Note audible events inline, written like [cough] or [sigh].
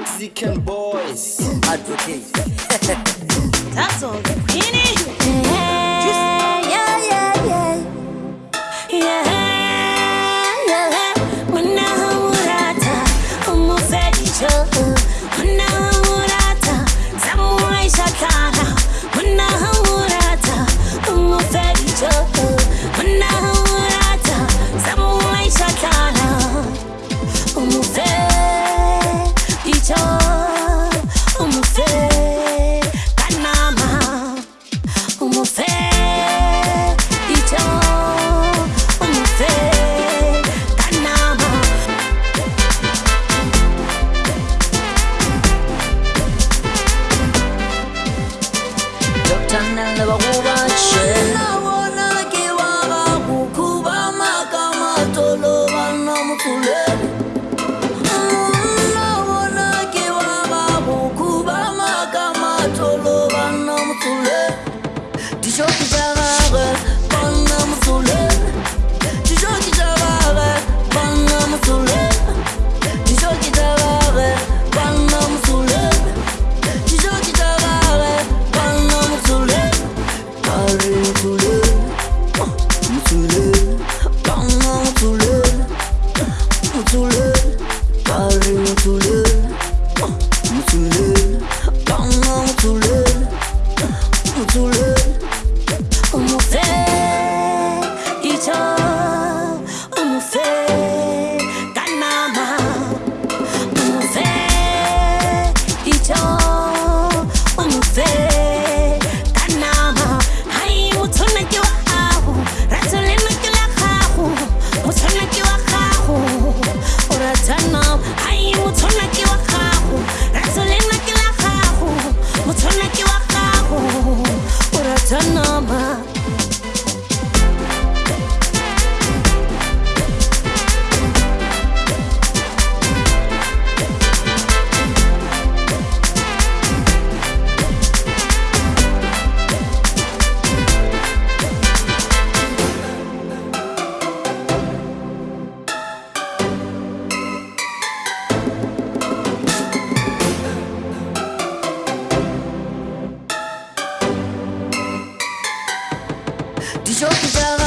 Mexican boys advocate. [laughs] That's all, Queenie. Yeah, yeah, yeah, yeah. Yeah, yeah. Wanahurata, umufedicho, wanahurata. 透露 You're so au